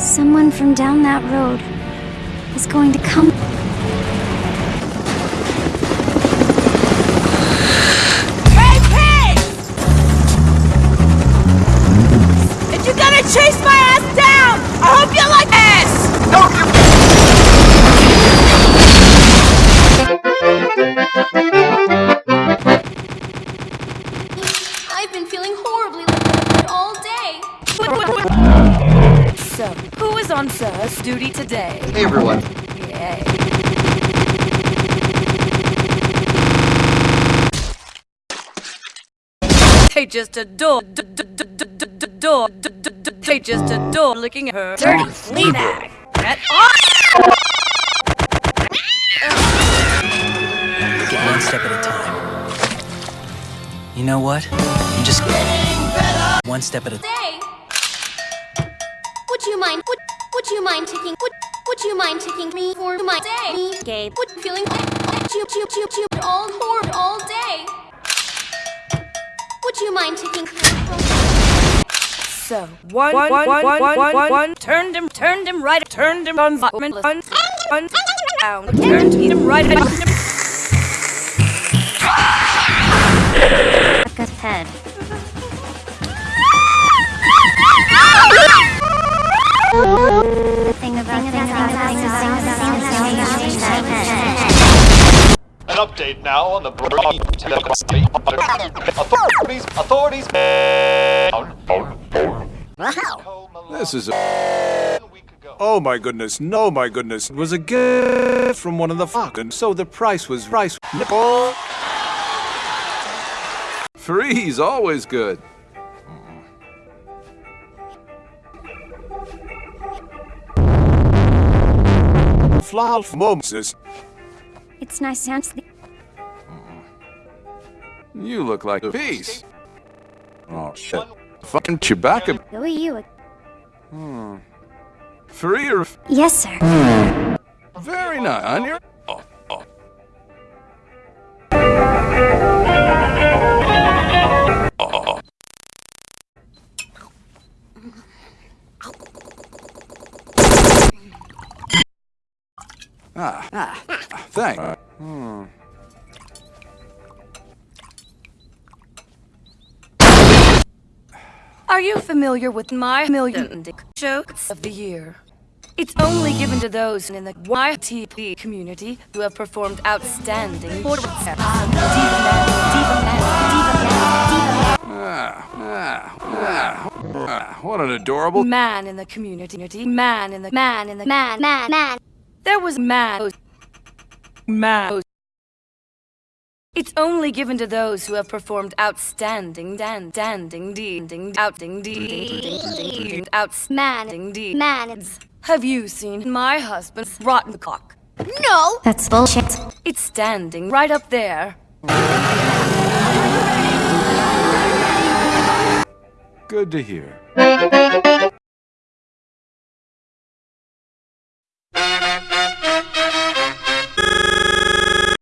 Someone from down that road is going to come. Who is on Sir's duty today? Hey everyone. Yay. They just adore, adore, d- d- d- they just adore licking her dirty flea bag. Get Take it one step at a time. You know what? You just one step at a Day. Would you mind? Would Would you mind taking? Would Would you mind taking me for my day? Me, Gabe. Would feeling chew chew chew chew all horde all day. Would you mind taking? So, one, one, one, one, one, one, one, turned him, turned him right, turned him on, one, one, one, down, turned him right, Good head. An update now on the authorities. Authorities. This is a... Oh my goodness, no my goodness. It was a gift from one of the fucking so the price was rice. Nickel. Three's always good. Flav Moses. It's nice and sleep. Mm-hmm. You look like a piece. Oh shit. Fucking Chewbacca. Who are you? Hmm. Three or Yes, sir. very nice. On your. Oh, oh. Ah, ah, thanks. Are you familiar with my million jokes of the year? It's only given to those in the YTP community who have performed outstanding for Diva Man, Diva Man, Diva Man, Ah, ah, ah, ah, what an adorable. Man in the community, man in the man in the Man, man, man. There was man. Man. It's only given to those who have performed outstanding, dan, danding, ding, ding, outing, ding, outstanding, ding. Man. Have you seen my husband's rotten cock? No. That's bullshit. It's standing right up there. Good to hear.